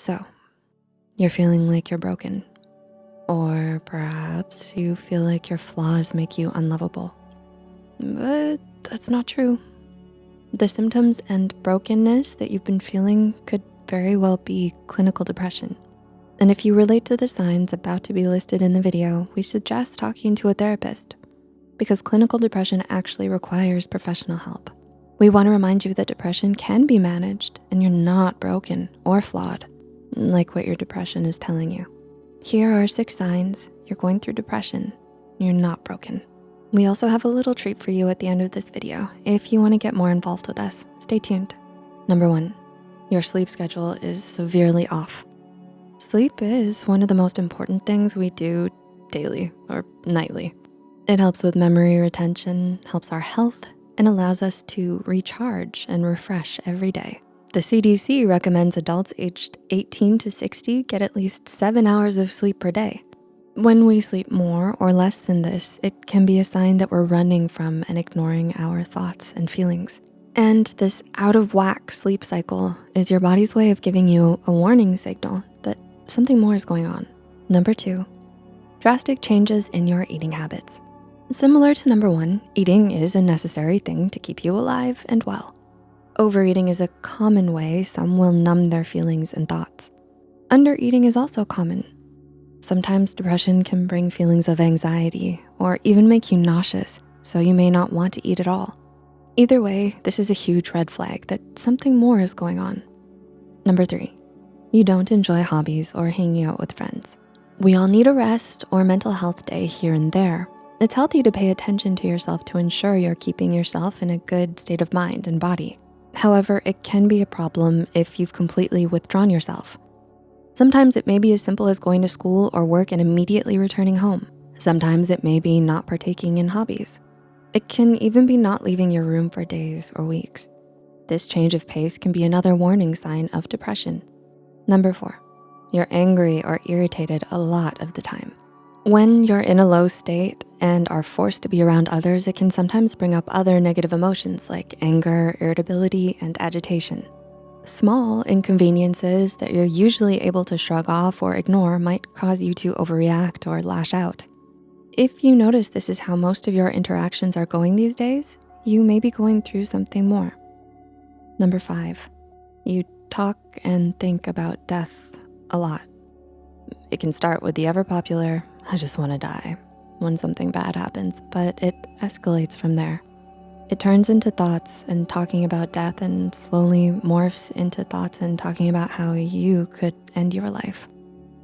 So, you're feeling like you're broken. Or perhaps you feel like your flaws make you unlovable. But that's not true. The symptoms and brokenness that you've been feeling could very well be clinical depression. And if you relate to the signs about to be listed in the video, we suggest talking to a therapist because clinical depression actually requires professional help. We wanna remind you that depression can be managed and you're not broken or flawed, like what your depression is telling you. Here are six signs you're going through depression, you're not broken. We also have a little treat for you at the end of this video. If you wanna get more involved with us, stay tuned. Number one, your sleep schedule is severely off. Sleep is one of the most important things we do daily or nightly. It helps with memory retention, helps our health, and allows us to recharge and refresh every day. The CDC recommends adults aged 18 to 60 get at least seven hours of sleep per day. When we sleep more or less than this, it can be a sign that we're running from and ignoring our thoughts and feelings. And this out of whack sleep cycle is your body's way of giving you a warning signal that something more is going on. Number two, drastic changes in your eating habits. Similar to number one, eating is a necessary thing to keep you alive and well. Overeating is a common way some will numb their feelings and thoughts. Undereating is also common Sometimes depression can bring feelings of anxiety or even make you nauseous, so you may not want to eat at all. Either way, this is a huge red flag that something more is going on. Number three, you don't enjoy hobbies or hanging out with friends. We all need a rest or mental health day here and there. It's healthy to pay attention to yourself to ensure you're keeping yourself in a good state of mind and body. However, it can be a problem if you've completely withdrawn yourself. Sometimes it may be as simple as going to school or work and immediately returning home. Sometimes it may be not partaking in hobbies. It can even be not leaving your room for days or weeks. This change of pace can be another warning sign of depression. Number four, you're angry or irritated a lot of the time. When you're in a low state and are forced to be around others, it can sometimes bring up other negative emotions like anger, irritability, and agitation. Small inconveniences that you're usually able to shrug off or ignore might cause you to overreact or lash out. If you notice this is how most of your interactions are going these days, you may be going through something more. Number five, you talk and think about death a lot. It can start with the ever popular, I just wanna die, when something bad happens, but it escalates from there. It turns into thoughts and talking about death and slowly morphs into thoughts and talking about how you could end your life.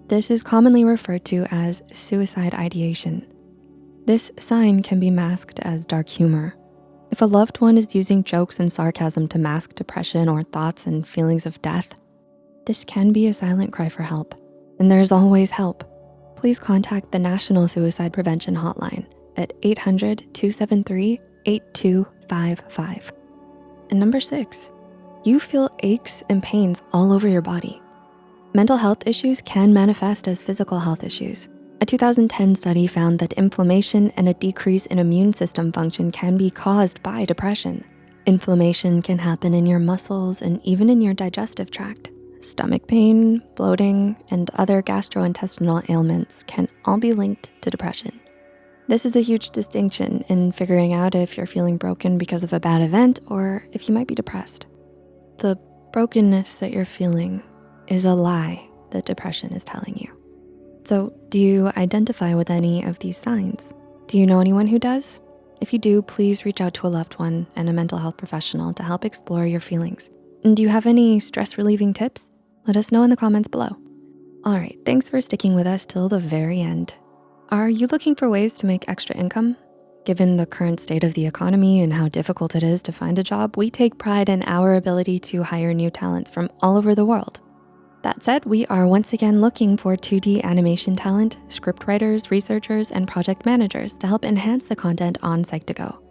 This is commonly referred to as suicide ideation. This sign can be masked as dark humor. If a loved one is using jokes and sarcasm to mask depression or thoughts and feelings of death, this can be a silent cry for help, and there's always help. Please contact the National Suicide Prevention Hotline at 800 273 8255. And number six, you feel aches and pains all over your body. Mental health issues can manifest as physical health issues. A 2010 study found that inflammation and a decrease in immune system function can be caused by depression. Inflammation can happen in your muscles and even in your digestive tract. Stomach pain, bloating, and other gastrointestinal ailments can all be linked to depression. This is a huge distinction in figuring out if you're feeling broken because of a bad event or if you might be depressed. The brokenness that you're feeling is a lie that depression is telling you. So do you identify with any of these signs? Do you know anyone who does? If you do, please reach out to a loved one and a mental health professional to help explore your feelings. And do you have any stress relieving tips? Let us know in the comments below. All right, thanks for sticking with us till the very end. Are you looking for ways to make extra income? Given the current state of the economy and how difficult it is to find a job, we take pride in our ability to hire new talents from all over the world. That said, we are once again looking for 2D animation talent, script writers, researchers, and project managers to help enhance the content on Psych2Go.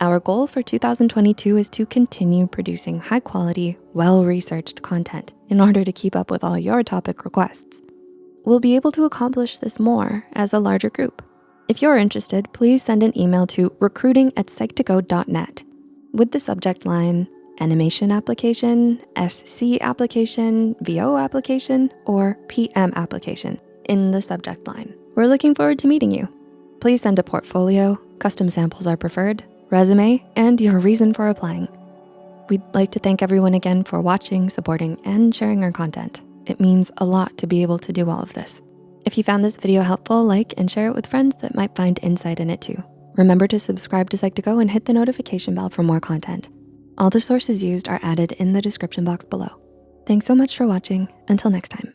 Our goal for 2022 is to continue producing high quality, well-researched content in order to keep up with all your topic requests we'll be able to accomplish this more as a larger group. If you're interested, please send an email to recruiting at psych2go.net with the subject line, animation application, SC application, VO application, or PM application in the subject line. We're looking forward to meeting you. Please send a portfolio, custom samples are preferred, resume, and your reason for applying. We'd like to thank everyone again for watching, supporting, and sharing our content. It means a lot to be able to do all of this. If you found this video helpful, like and share it with friends that might find insight in it too. Remember to subscribe to Psych2Go and hit the notification bell for more content. All the sources used are added in the description box below. Thanks so much for watching. Until next time.